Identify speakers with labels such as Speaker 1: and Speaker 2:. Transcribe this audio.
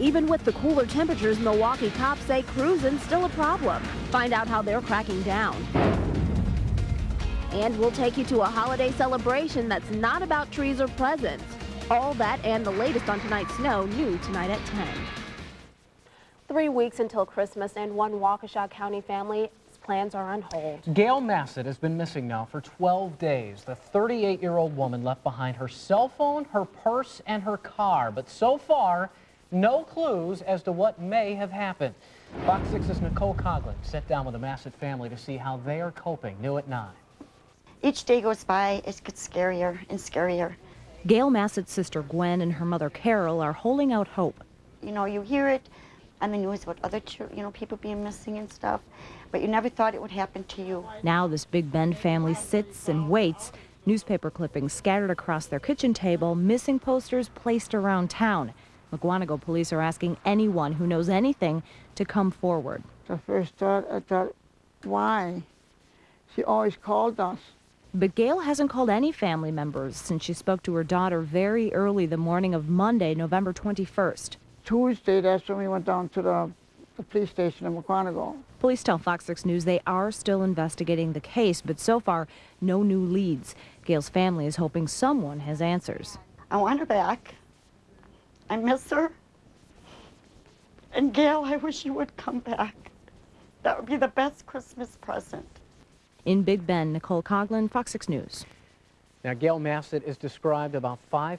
Speaker 1: Even with the cooler temperatures, Milwaukee cops say cruising's still a problem. Find out how they're cracking down. And we'll take you to a holiday celebration that's not about trees or presents. All that and the latest on tonight's snow, new tonight at 10. Three weeks until Christmas and one Waukesha County family's plans are on hold.
Speaker 2: Gail Massett has been missing now for 12 days. The 38-year-old woman left behind her cell phone, her purse, and her car. But so far, no clues as to what may have happened. Fox 6's Nicole Coughlin sat down with the Massett family to see how they are coping. New at 9.
Speaker 3: Each day goes by, it gets scarier and scarier.
Speaker 1: Gail Massett's sister Gwen and her mother Carol are holding out hope.
Speaker 3: You know, you hear it on the news about other, you know, people being missing and stuff, but you never thought it would happen to you.
Speaker 1: Now this Big Bend family sits and waits. Newspaper clippings scattered across their kitchen table, missing posters placed around town. Mukwonago police are asking anyone who knows anything to come forward.
Speaker 4: The first thought, I thought, why? She always called us.
Speaker 1: But Gail hasn't called any family members since she spoke to her daughter very early the morning of Monday, November 21st.
Speaker 4: Tuesday, that's when we went down to the, the police station in Mukwonago.
Speaker 1: Police tell Fox 6 News they are still investigating the case, but so far, no new leads. Gail's family is hoping someone has answers.
Speaker 3: I want her back. I miss her. And Gail, I wish you would come back. That would be the best Christmas present.
Speaker 1: In Big Bend, Nicole Coughlin, Fox 6 News.
Speaker 2: Now, Gail Massett is described about five